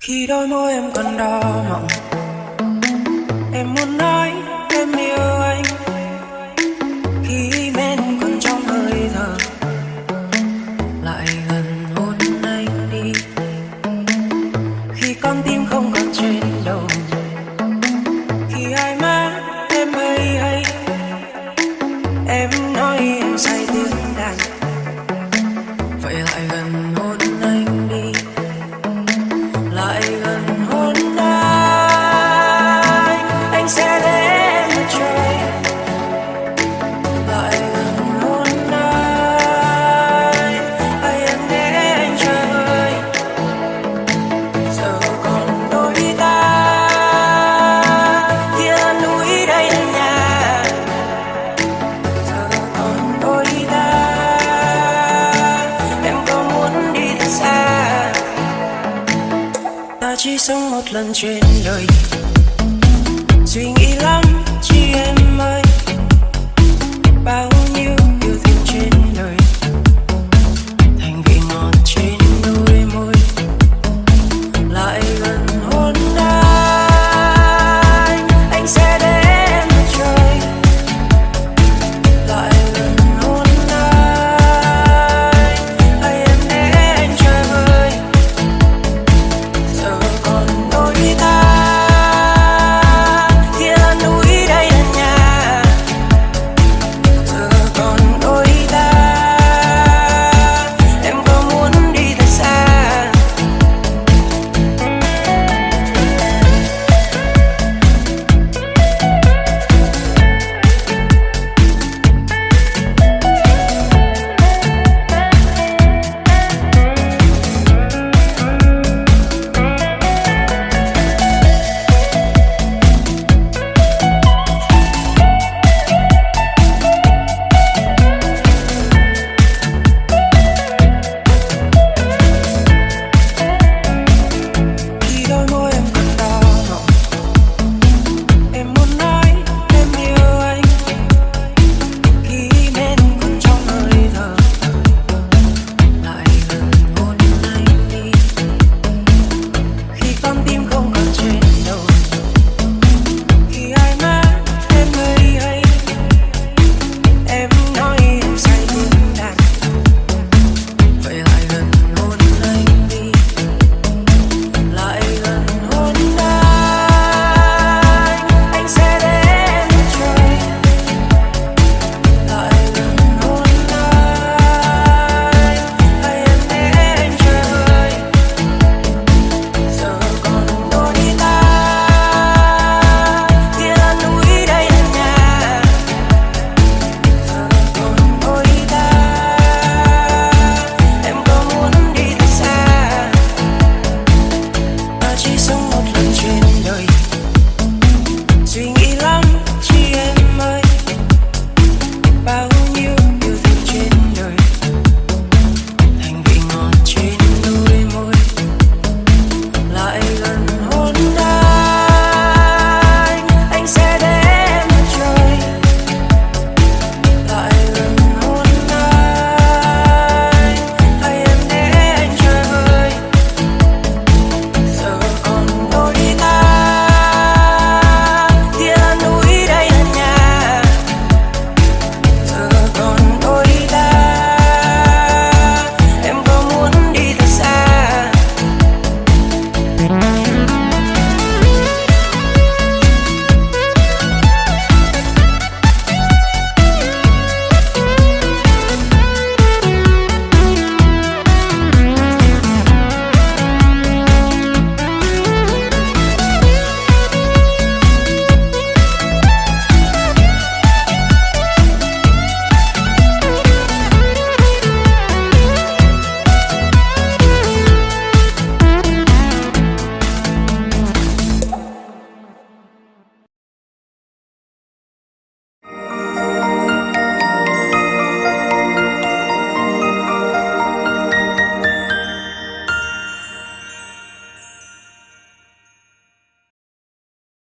khi đôi môi em còn đỏ mọng, em muốn nói em yêu anh. Khi men còn trong hơi thở, lại gần hôn anh đi. Khi con tim không còn trên đầu, khi hai má em hay hay, em nói em say tiếng đàn. ta chỉ sống một lần trên đời. Suy nghĩ lắm chị em ơi.